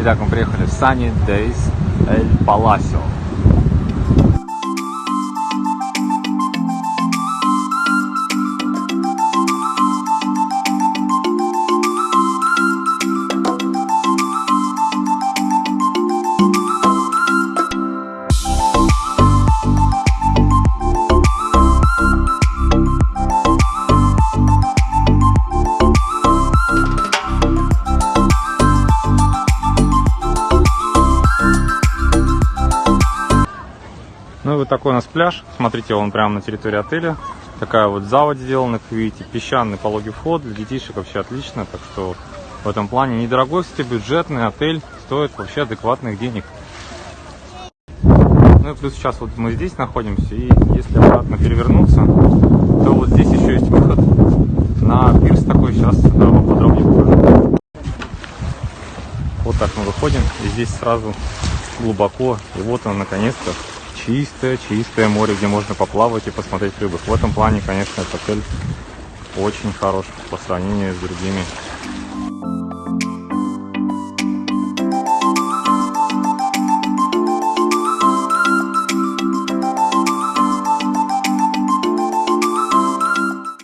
Итак, мы приехали в Sunny Days El Palacio. Ну и вот такой у нас пляж. Смотрите, он прямо на территории отеля. Такая вот заводь сделана, как видите, песчаный пологий вход. Для детишек вообще отлично. Так что в этом плане недорогой, кстати, бюджетный отель. Стоит вообще адекватных денег. Ну и плюс сейчас вот мы здесь находимся. И если обратно перевернуться, то вот здесь еще есть выход на пирс такой. Сейчас вам подробнее покажу. Вот так мы выходим. И здесь сразу глубоко. И вот он наконец-то чистое-чистое море, где можно поплавать и посмотреть рыбы. В этом плане, конечно, этот отель очень хорош по сравнению с другими.